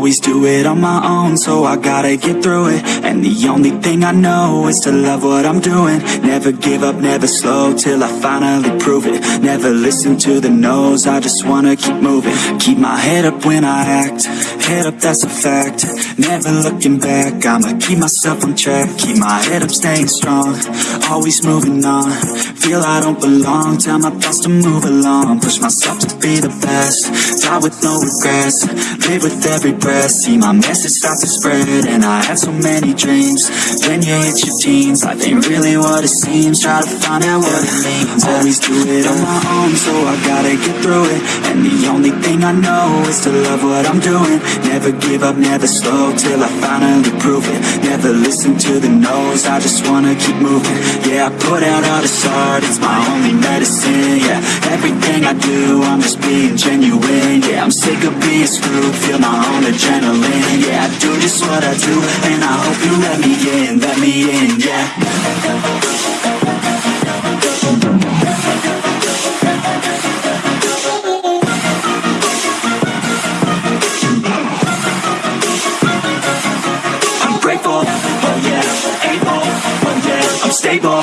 always do it on my own So I gotta get through it. And the only thing I know is to love what I'm doing. Never give up, never slow Till I finally prove it. Never listen to the no's I just wanna keep moving. Keep my head up when I act Head up, that's a fact. Never looking back I'ma keep myself on track. Keep my head up, staying strong Always moving on. Feel I don't belong Tell my thoughts to move along. Push myself to be the best Die with no regrets. Live with every breath See my message start to spread. And I had so many dreams when you hit your teens. Life ain't really what it seems Try to find out what it means. Always do it on my own So I gotta get through it. And the only thing I know Is to love what I'm doing Never give up, never slow Till I finally prove it. Never listen to the no's I just wanna keep moving. Yeah, I put out all this art It's my only medicine, yeah. Everything I do, I'm just being genuine Yeah, I'm sick of being screwed Feel my own adrenaline Yeah, I do just what I do And I hope you let me in, let me in, yeah I'm oh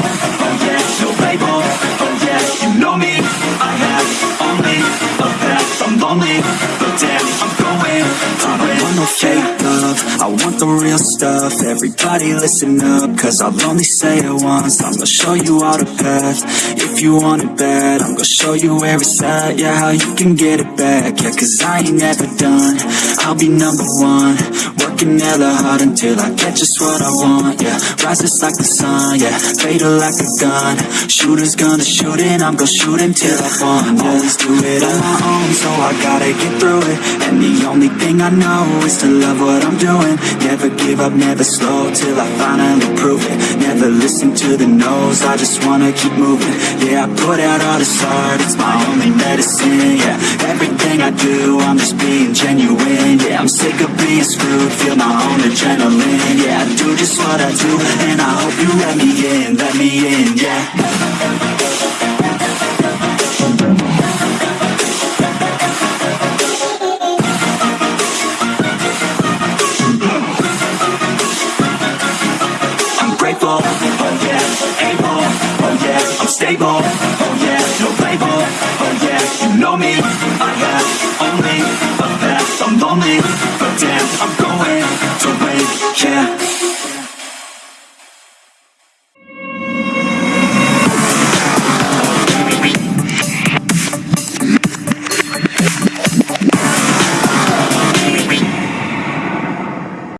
yeah, no label, oh yeah, you know me, I have only a path, I'm lonely, but damn, I'm going I don't want no fake love, I want the real stuff, everybody listen up, cause I'll only say it once, I'm gonna show you all the path, if you want it bad, I'm gonna show you it's at, yeah, how you can get it back, yeah, cause I ain't never done, I'll be number one, working hella hard until I get just what I want, yeah Rises like the sun, yeah, fatal like a gun. Shooters gonna shoot and I'm gonna shoot until I fall Always do it on my own, so I gotta get through it. And the only thing I know is to love what I'm doing Never give up, never slow, till I finally prove it. Never listen to the no's, I just wanna keep moving. Yeah, I put out all this art, it's my only medicine, yeah. Everything I do, I'm just being genuine Yeah, I'm sick of being screwed, feel my own adrenaline Yeah, I do just what I do, and I hope you let me in, let me in, yeah stable, oh yeah, no label, oh yeah, you know me, I have only a path, I'm lonely,